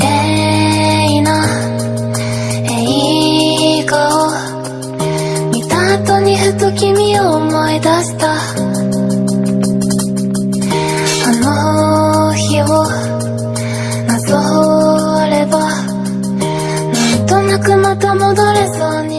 麗な映画を見た後にふと君を思い出した。あの日をなぞればなんとなくまた戻れそうにな